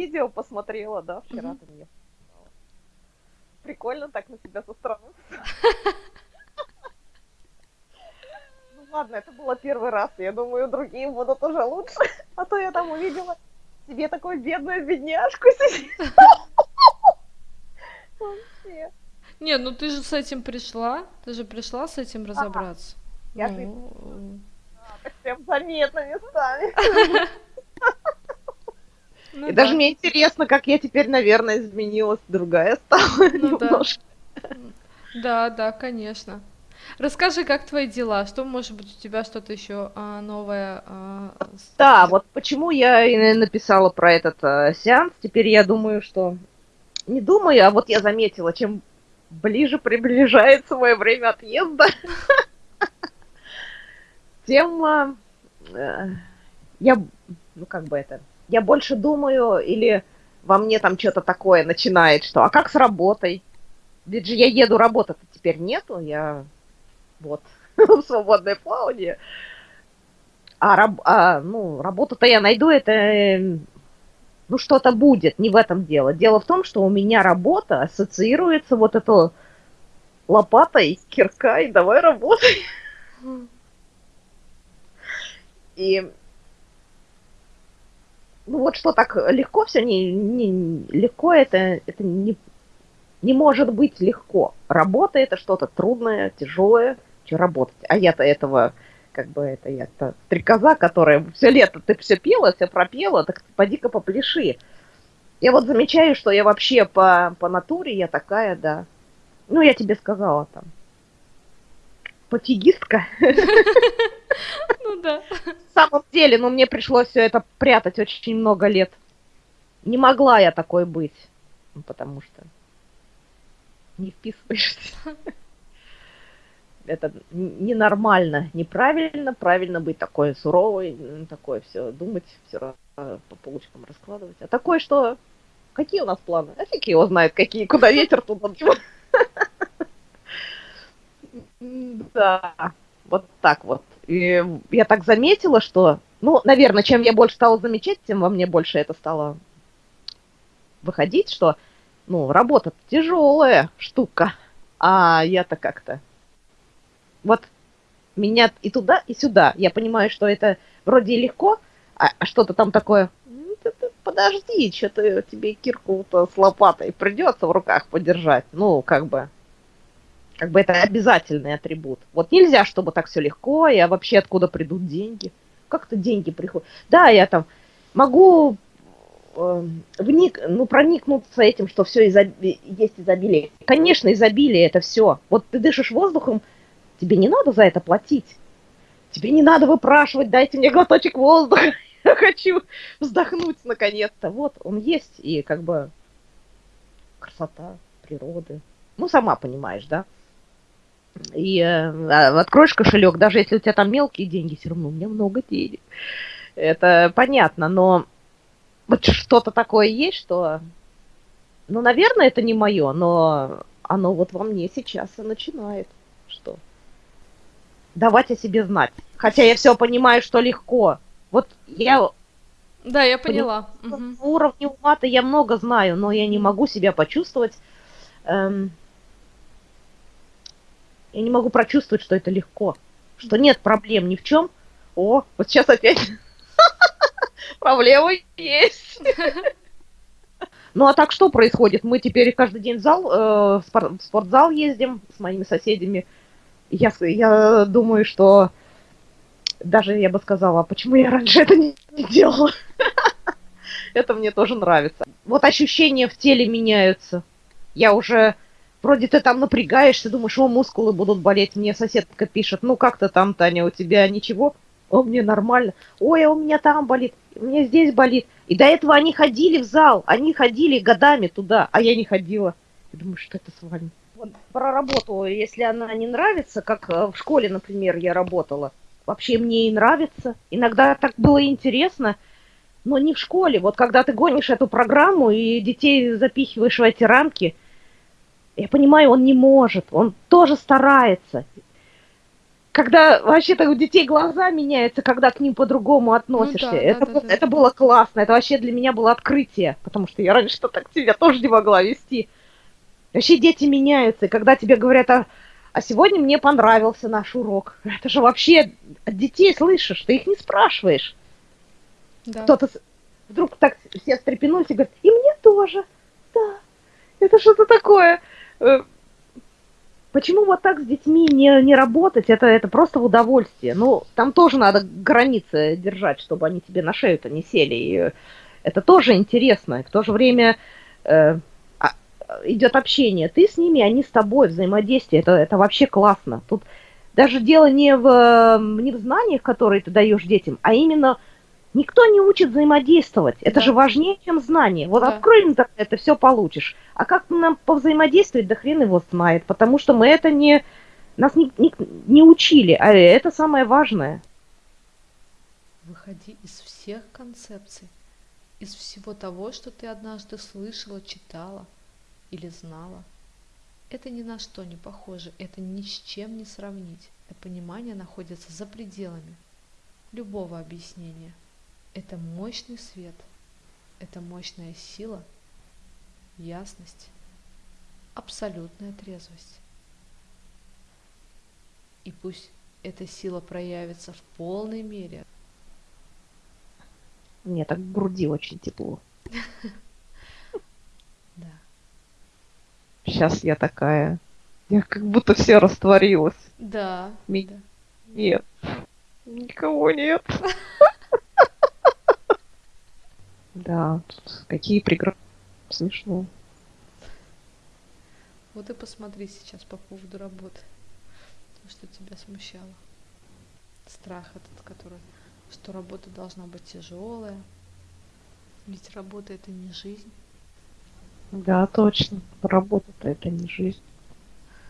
видео посмотрела, да, вчера ты мне Прикольно так на себя со стороны. Ну ладно, это было первый раз. Я думаю, другие будут уже лучше. А то я там увидела себе такую бедную бедняжку сидит. Вообще. Не, ну ты же с этим пришла. Ты же пришла с этим разобраться. Я ну... так прям заметно местами. Ну, И да. даже мне интересно, как я теперь, наверное, изменилась, другая стала ну, немножко. Да. да, да, конечно. Расскажи, как твои дела? Что, может быть, у тебя что-то еще а, новое? А, да, вот почему я и написала про этот а, сеанс. Теперь я думаю, что... Не думаю, а вот я заметила, чем ближе приближается мое время отъезда, тем а, э, я, ну как бы это, я больше думаю, или во мне там что-то такое начинает, что, а как с работой? Ведь же я еду, работы теперь нету, я вот в свободное плавание. А, раб, а ну, работу-то я найду, это, ну, что-то будет, не в этом дело. Дело в том, что у меня работа ассоциируется вот это лопатой, кирка, и давай работай. И ну вот что так легко все, не, не легко это, это не, не может быть легко. Работа это что-то трудное, тяжелое, что работать. А я-то этого, как бы это я-то стрекоза, которая все лето ты все пела, все пропела, так поди-ка попляши. Я вот замечаю, что я вообще по, по натуре я такая, да. Ну, я тебе сказала там. Пофигистка. Ну да. В самом деле, ну мне пришлось все это прятать очень много лет. Не могла я такой быть. Ну, потому что не вписываешься. Это ненормально, неправильно, правильно быть такой суровой, такое все думать, все по полочкам раскладывать. А такое, что какие у нас планы? А фиг его знает, какие, куда ветер, туда Да, вот так вот. И я так заметила, что, ну, наверное, чем я больше стала замечать, тем во мне больше это стало выходить, что, ну, работа тяжелая штука, а я-то как-то вот меня и туда, и сюда. Я понимаю, что это вроде легко, а, а что-то там такое, «Ну, подожди, что-то тебе кирку-то с лопатой придется в руках подержать. Ну, как бы, как бы это обязательный атрибут. Вот нельзя, чтобы так все легко, и а вообще откуда придут деньги. Как-то деньги приходят. Да, я там могу э, вник, ну, проникнуться этим, что все изоб... есть изобилие. Конечно, изобилие это все. Вот ты дышишь воздухом, тебе не надо за это платить. Тебе не надо выпрашивать, дайте мне глоточек воздуха. Я хочу вздохнуть наконец-то. Вот он есть, и как бы красота природы. Ну, сама понимаешь, да? И э, откроешь кошелек, даже если у тебя там мелкие деньги, все равно у меня много денег. Это понятно, но вот что-то такое есть, что, ну, наверное, это не мое, но оно вот во мне сейчас и начинает, что давать о себе знать. Хотя я все понимаю, что легко. Вот я... Да, я поняла. Угу. уровне ума-то я много знаю, но я не могу себя почувствовать эм, я не могу прочувствовать, что это легко. Что нет проблем ни в чем. О, вот сейчас опять проблемы есть. Ну а так что происходит? Мы теперь каждый день в зал, э, в спортзал ездим с моими соседями. Я, я думаю, что даже я бы сказала, а почему я раньше это не, не делала? это мне тоже нравится. Вот ощущения в теле меняются. Я уже Вроде ты там напрягаешься, думаешь, о, мускулы будут болеть. Мне соседка пишет, ну как ты там, Таня, у тебя ничего? О, мне нормально. Ой, а у меня там болит, у меня здесь болит. И до этого они ходили в зал, они ходили годами туда, а я не ходила. Я думаю, что это с вами? Вот про работу, если она не нравится, как э, в школе, например, я работала, вообще мне и нравится. Иногда так было интересно, но не в школе. Вот когда ты гонишь эту программу и детей запихиваешь в эти рамки – я понимаю, он не может, он тоже старается. когда вообще-то у детей глаза меняются, когда к ним по-другому относишься. Ну, да, это, да, да, это да. было классно, это вообще для меня было открытие, потому что я раньше так себя тоже не могла вести. Вообще дети меняются, и когда тебе говорят, а, а сегодня мне понравился наш урок, это же вообще от детей слышишь, ты их не спрашиваешь. Да. Кто-то вдруг так все встрепенулись и говорят, и мне тоже, да, это что-то такое Почему вот так с детьми не, не работать? Это, это просто в удовольствие. Ну, там тоже надо границы держать, чтобы они тебе на шею-то не сели. И это тоже интересно. И в то же время э, а, идет общение. Ты с ними, они с тобой, взаимодействие. Это, это вообще классно. Тут даже дело не в, не в знаниях, которые ты даешь детям, а именно Никто не учит взаимодействовать. Это да. же важнее, чем знание. Вот да. открой интернет, это все получишь. А как нам повзаимодействовать, да хрен его знает. Потому что мы это не... Нас не, не, не учили, а это самое важное. Выходи из всех концепций, из всего того, что ты однажды слышала, читала или знала. Это ни на что не похоже, это ни с чем не сравнить. Это понимание находится за пределами любого объяснения. Это мощный свет, это мощная сила, ясность, абсолютная трезвость. И пусть эта сила проявится в полной мере. Мне так в груди очень тепло. Да. Сейчас я такая. Я как будто все растворилась. Да. Нет. Никого нет. Да, тут какие преграды. Смешно. Вот и посмотри сейчас по поводу работы. Что тебя смущало. Страх этот, который, что работа должна быть тяжелая. Ведь работа это не жизнь. Да, точно. Работа-то это не жизнь.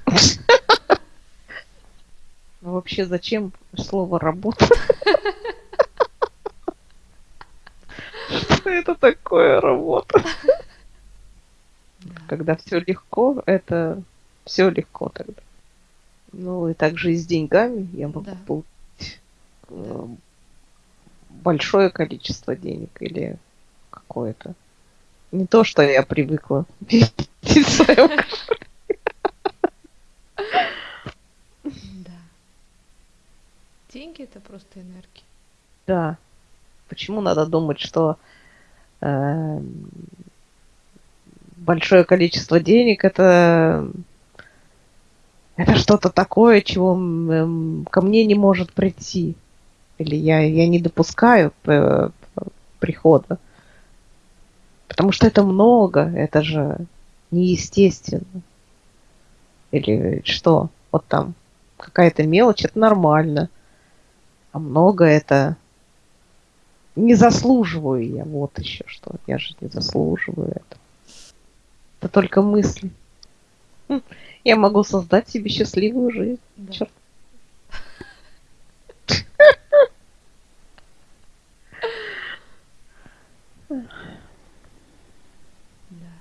Ну вообще зачем слово работа? Что это такое работа? Когда все легко, это все легко тогда. Ну и также и с деньгами я могу да. получить э, большое количество денег или какое-то. Не то, что я привыкла Да. Деньги это просто энергия. Да. Почему надо думать, что большое количество денег это это что-то такое, чего э, ко мне не может прийти. Или я, я не допускаю э, прихода. Потому что это много, это же неестественно. Или что? Вот там какая-то мелочь, это нормально. А много это не заслуживаю я, вот еще что. Я же не заслуживаю это. Это только мысли. Хм, я могу создать себе счастливую жизнь. Да. Черт.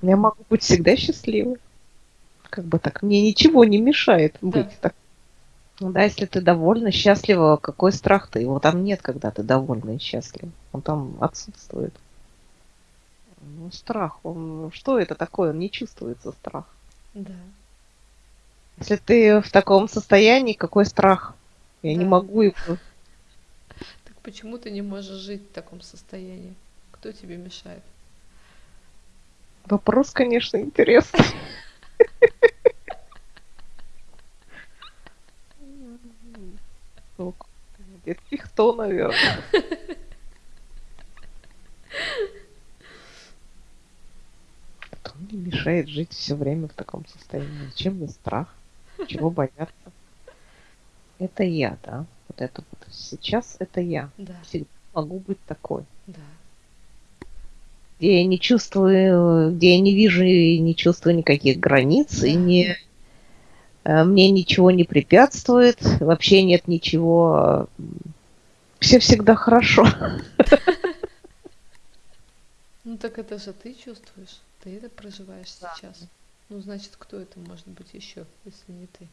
Я могу быть всегда счастливой. Как бы так, мне ничего не мешает быть так ну да, если ты довольна, счастлива, какой страх-то? Его там нет, когда ты довольна и счастлива. Он там отсутствует. Ну, страх, он... Что это такое? Он не чувствуется, страх. Да. Если ты в таком состоянии, какой страх? Я да. не могу его... Так почему ты не можешь жить в таком состоянии? Кто тебе мешает? Вопрос, конечно, интересный. Детский кто, наверное. Мне мешает жить все время в таком состоянии? Зачем мне страх? Чего бояться? Это я, да? Вот это вот. Сейчас это я. Да. Всегда могу быть такой. Да. Где я не чувствую, где я не вижу и не чувствую никаких границ, да. и не Э, мне ничего не препятствует, вообще нет ничего, все всегда хорошо. Ну так это же ты чувствуешь, ты это проживаешь да. сейчас. Ну значит, кто это может быть еще, если не ты?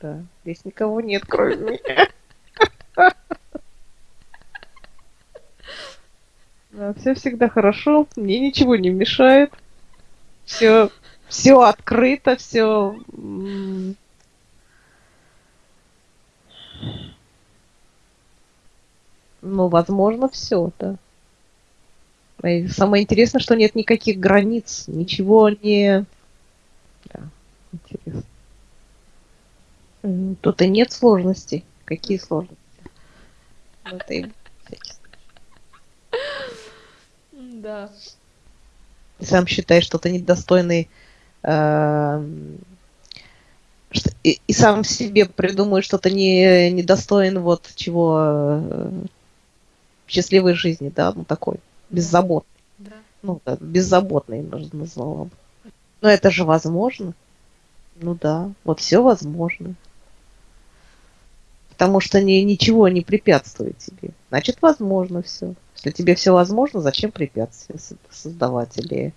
Да, здесь никого нет, кроме меня. Да, все всегда хорошо, мне ничего не мешает. Все, все открыто, все. Ну, возможно, все, да. И самое интересное, что нет никаких границ, ничего не... Да, интересно. Тут и нет сложностей. Какие сложности? Это и Да. Ты сам считаешь, что ты недостойный э, и, и сам себе придумаешь, что ты не недостоин вот чего э, счастливой жизни, да, ну такой беззаботный. Да. Ну, да, беззаботный, назвала бы. Но это же возможно. Ну да, вот все возможно. Потому что ни, ничего не препятствует тебе. Значит, возможно все. Если тебе все возможно, зачем препятствия создавать? Или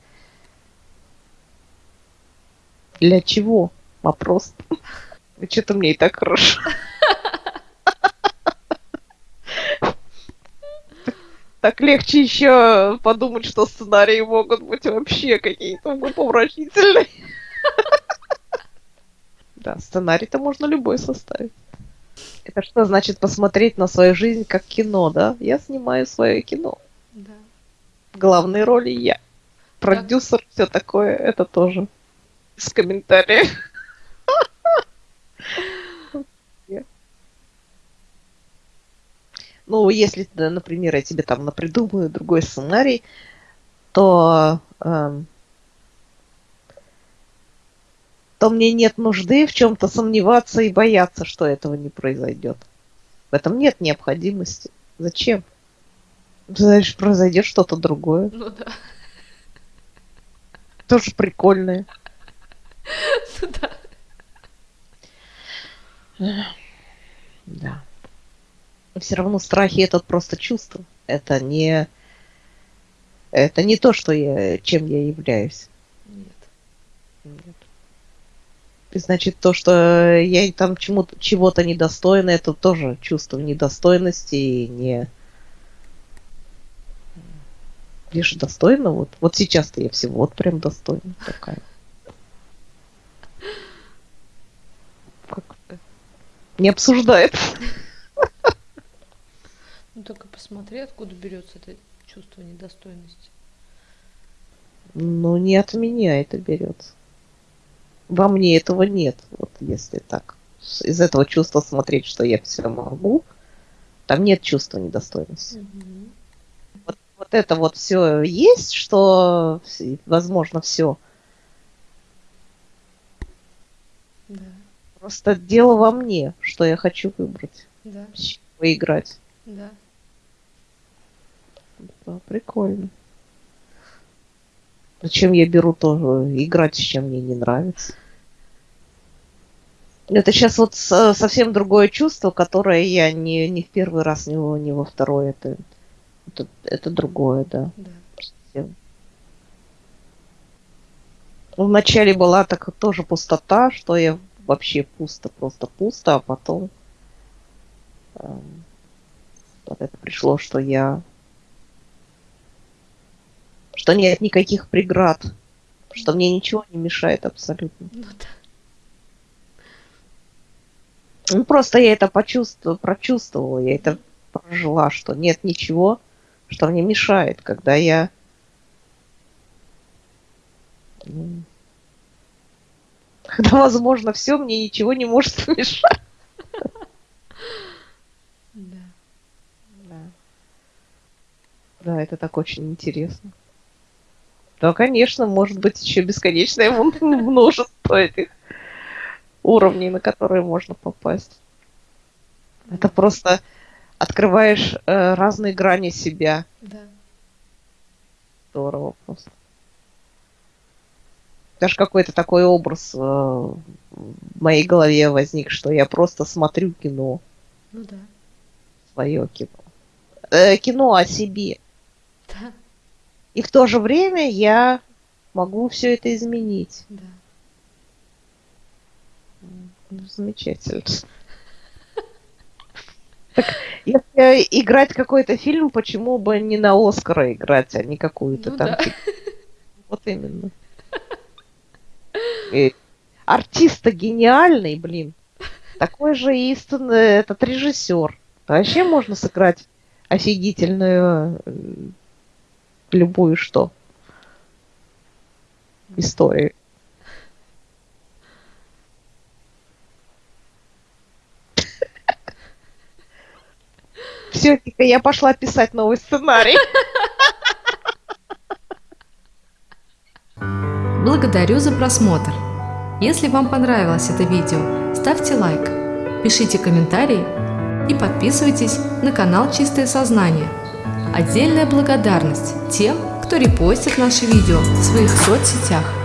для чего? Вопрос. Что-то мне и так хорошо. Так легче еще подумать, что сценарии могут быть вообще какие-то умопомрачительные. Да, сценарий-то можно любой составить. Это что значит посмотреть на свою жизнь как кино, да? Я снимаю свое кино. Да. Главные роли я. Продюсер, да. все такое, это тоже. С комментариев. Ну, если, например, я тебе там напридумаю другой сценарий, то э, то мне нет нужды в чем-то сомневаться и бояться, что этого не произойдет. В этом нет необходимости. Зачем? Знаешь, произойдет что-то другое. Ну да. Тоже прикольное. Ну да. Да. Все равно страхи это просто чувство. Это не это не то, что я, чем я являюсь. Нет. Нет. Значит, то, что я там чему-то, чего-то недостойна, это тоже чувство недостойности и не... Же достойна, вот. Вот сейчас-то я всего вот прям достойна такая. Как не обсуждает. Ну только посмотри, откуда берется это чувство недостойности. Ну, не от меня это берется во мне этого нет, вот если так. Из этого чувства смотреть, что я все могу, там нет чувства недостойности. Угу. Вот, вот это вот все есть, что возможно все. Да. Просто дело во мне, что я хочу выбрать. Да. Поиграть. Да. Да. Прикольно. Зачем я беру тоже играть, с чем мне не нравится? Это сейчас вот совсем другое чувство, которое я не, не в первый раз, не, не во второй. Это, это, это другое, да. да. Совсем. Вначале была так тоже пустота, что я вообще пусто, просто пусто, а потом э, это пришло, что я что нет никаких преград, что мне ничего не мешает абсолютно. Ну да. Ну, просто я это почувствовала, прочувствовала, я это прожила, что нет ничего, что мне мешает, когда я когда возможно все, мне ничего не может мешать. Да. Да. Да, это так очень интересно. Да, конечно, может быть еще бесконечное множество этих уровней, на которые можно попасть. Это просто открываешь э, разные грани себя. Да. Здорово просто. Даже какой-то такой образ э, в моей голове возник, что я просто смотрю кино. Ну да. Свое кино. Э, кино о себе. Да. И в то же время я могу все это изменить. Да. Ну, замечательно. Так, если играть какой-то фильм, почему бы не на Оскара играть, а не какую-то Ну там... да. Вот именно. И артист гениальный, блин. Такой же и сцен- этот режиссер. Вообще можно сыграть офигительную любую что историю. Все, я пошла писать новый сценарий. Благодарю за просмотр. Если вам понравилось это видео, ставьте лайк, пишите комментарии и подписывайтесь на канал Чистое Сознание. Отдельная благодарность тем, кто репостит наши видео в своих соцсетях.